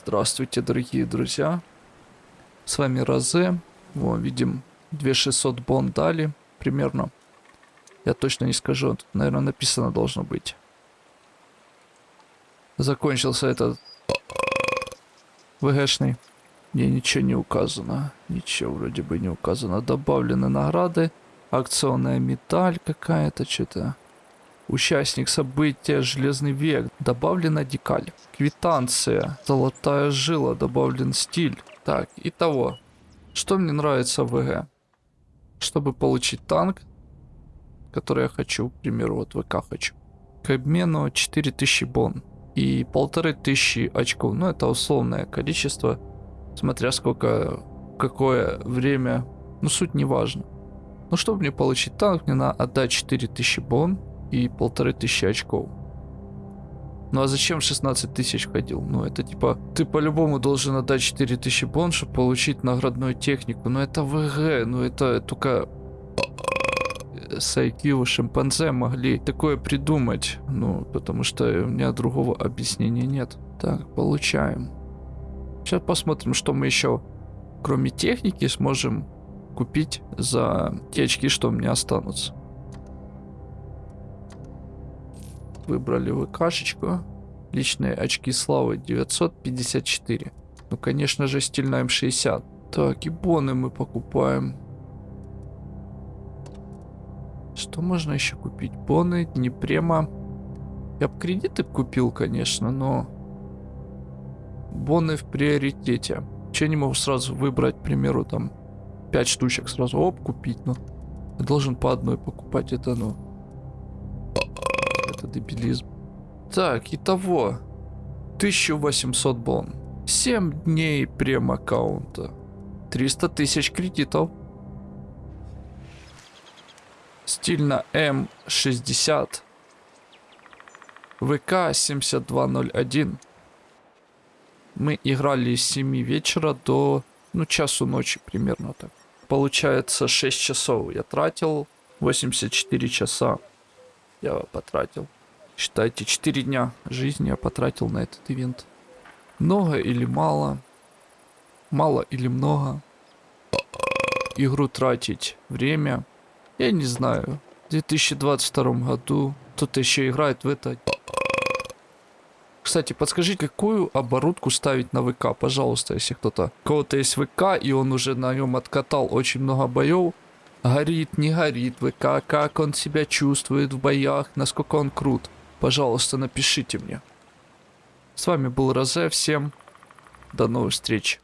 Здравствуйте, дорогие друзья. С вами Розе. Во, видим 2600 бон дали примерно. Я точно не скажу. Тут, наверное, написано должно быть. Закончился этот ВГшный. Мне ничего не указано. Ничего вроде бы не указано. Добавлены награды. Акционная медаль какая-то, что-то. Участник события «Железный век». Добавлена декаль. Квитанция. Золотая жила. Добавлен стиль. Так, итого. Что мне нравится в ВГ? Чтобы получить танк, который я хочу, к примеру, вот ВК хочу. К обмену 4000 бон и полторы тысячи очков. Ну, это условное количество, смотря сколько, какое время. Ну, суть не важно. Ну, чтобы мне получить танк, мне надо отдать 4000 бон и полторы тысячи очков. Ну а зачем 16 тысяч ходил? Ну это типа, ты по-любому должен отдать 4000 бон, чтобы получить наградную технику. Ну это ВГ, ну это только с IQ шимпанзе могли такое придумать. Ну, потому что у меня другого объяснения нет. Так, получаем. Сейчас посмотрим, что мы еще, кроме техники, сможем купить за те очки, что у меня останутся. Выбрали ВКшечку. Личные очки славы 954. Ну, конечно же, стиль на М60. Так, и боны мы покупаем. Что можно еще купить? Боны, не према. Я бы кредиты купил, конечно, но... Боны в приоритете. Че не могу сразу выбрать, к примеру, там 5 штучек сразу оп, купить, ну. Я должен по одной покупать, это ну это дебилизм. Так, итого. 1800 бон. 7 дней прем-аккаунта. 300 тысяч кредитов. Стильно М60. ВК 7201. Мы играли с 7 вечера до, ну, часу ночи примерно так. Получается 6 часов я тратил, 84 часа я потратил. Считайте, 4 дня жизни я потратил на этот ивент. Много или мало? Мало или много? Игру тратить время? Я не знаю. В 2022 году кто-то еще играет в это. Кстати, подскажите, какую оборудку ставить на ВК, пожалуйста, если кто-то... У кого-то есть ВК, и он уже на нем откатал очень много боев. Горит, не горит ВК, как он себя чувствует в боях, насколько он крут. Пожалуйста, напишите мне. С вами был Розе, всем до новых встреч.